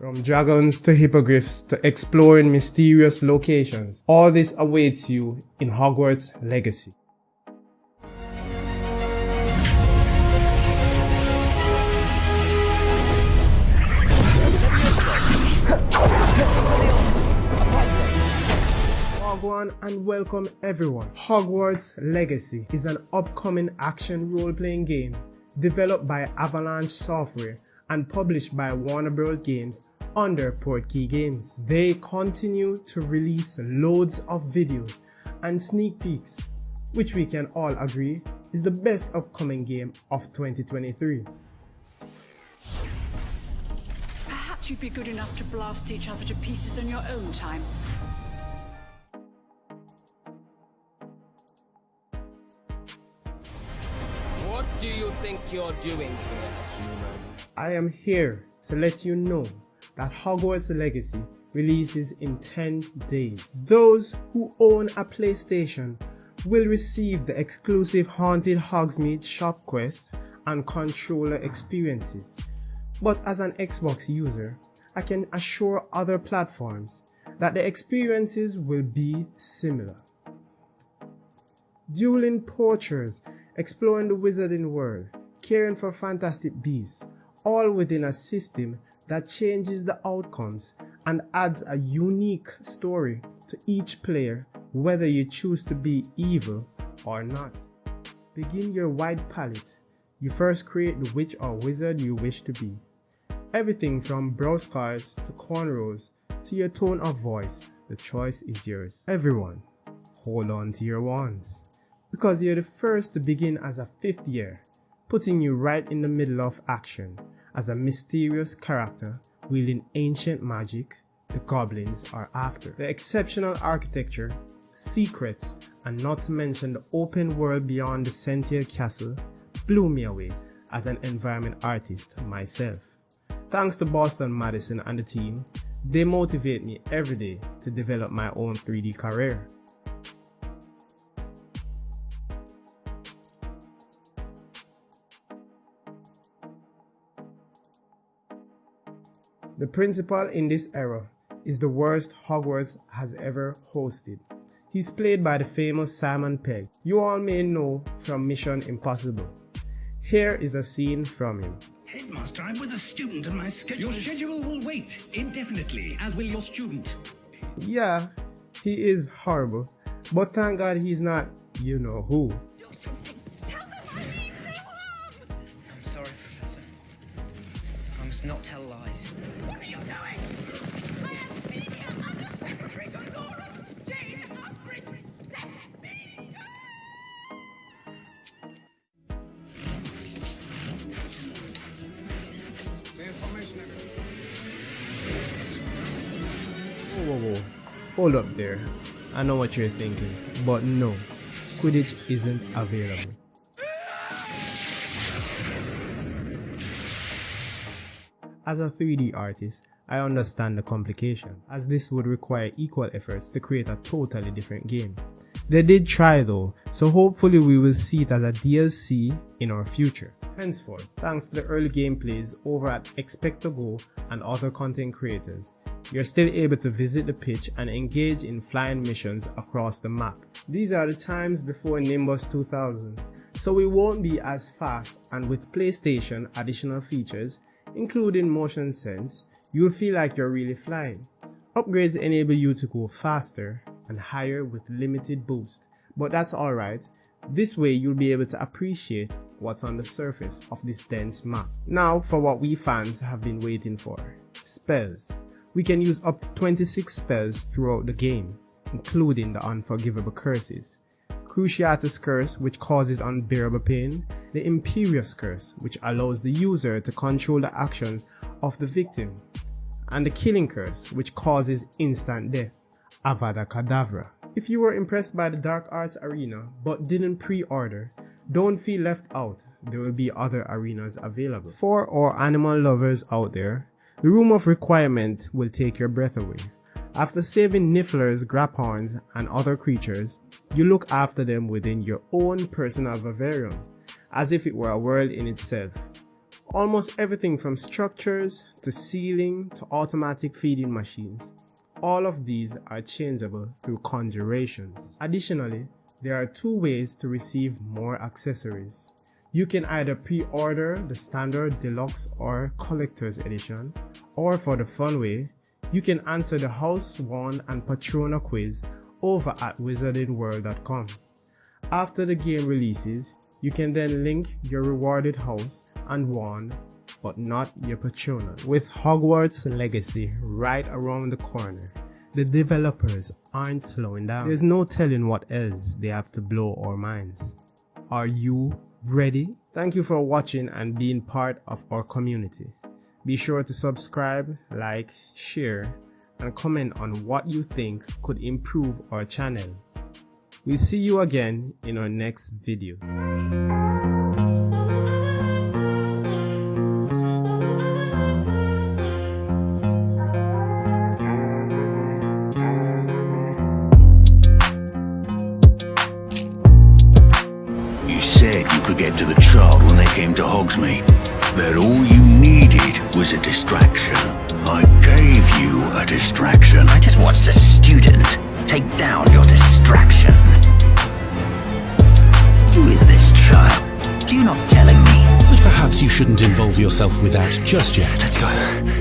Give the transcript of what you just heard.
From dragons to hippogriffs to exploring mysterious locations, all this awaits you in Hogwarts Legacy. And welcome everyone. Hogwarts Legacy is an upcoming action role-playing game developed by Avalanche Software and published by Warner Bros. Games under Portkey Games. They continue to release loads of videos and sneak peeks, which we can all agree is the best upcoming game of 2023. Perhaps you'd be good enough to blast each other to pieces on your own time. Think you're doing here, human? I am here to let you know that Hogwarts Legacy releases in 10 days. Those who own a PlayStation will receive the exclusive Haunted Hogsmeade shop quest and controller experiences. But as an Xbox user, I can assure other platforms that the experiences will be similar. Dueling poachers, exploring the wizarding world, caring for fantastic beasts, all within a system that changes the outcomes and adds a unique story to each player whether you choose to be evil or not. Begin your wide palette. You first create the witch or wizard you wish to be. Everything from brow scars to cornrows to your tone of voice, the choice is yours. Everyone, hold on to your wands. Because you're the first to begin as a fifth year, putting you right in the middle of action as a mysterious character wielding ancient magic the goblins are after. The exceptional architecture, secrets, and not to mention the open world beyond the Sentier Castle blew me away as an environment artist myself. Thanks to Boston Madison and the team, they motivate me every day to develop my own 3D career. The principal in this era is the worst Hogwarts has ever hosted. He's played by the famous Simon Pegg, you all may know from Mission Impossible. Here is a scene from him. Headmaster, I'm with a student and my schedule. Your schedule will wait indefinitely, as will your student. Yeah, he is horrible, but thank God he's not you know who. I'm sorry, Professor. I must not tell lies. Hold up there. I know what you're thinking, but no, Quidditch isn't available. As a 3D artist, I understand the complication, as this would require equal efforts to create a totally different game. They did try though, so hopefully we will see it as a DLC in our future. Henceforth, thanks to the early gameplays over at Expect2Go and other content creators, you're still able to visit the pitch and engage in flying missions across the map. These are the times before Nimbus 2000, so we won't be as fast and with PlayStation additional features, including motion sense, you'll feel like you're really flying. Upgrades enable you to go faster and higher with limited boost, but that's alright. This way you'll be able to appreciate what's on the surface of this dense map. Now for what we fans have been waiting for. Spells. We can use up to 26 spells throughout the game, including the unforgivable curses. Cruciatus Curse which causes unbearable pain, the Imperius Curse which allows the user to control the actions of the victim, and the Killing Curse which causes instant death, Avada Kedavra. If you were impressed by the Dark Arts Arena but didn't pre-order, don't feel left out, there will be other arenas available. For our animal lovers out there, the Room of Requirement will take your breath away. After saving Nifflers, Graphorns, and other creatures, you look after them within your own personal vivarium, as if it were a world in itself. Almost everything from structures to ceiling to automatic feeding machines. All of these are changeable through conjurations. Additionally, there are two ways to receive more accessories. You can either pre-order the standard deluxe or collector's edition, or for the fun way, you can answer the House Wand and Patrona quiz over at wizardingworld.com. After the game releases, you can then link your rewarded house and wand, but not your Patronus. With Hogwarts Legacy right around the corner, the developers aren't slowing down. There's no telling what else they have to blow our minds. Are you ready? Thank you for watching and being part of our community. Be sure to subscribe, like, share, and comment on what you think could improve our channel. We'll see you again in our next video. You said you could get to the child when they came to Hogsmeade. That all you needed was a distraction. I gave you a distraction. I just watched a student take down your shouldn't involve yourself with that just yet. Let's go.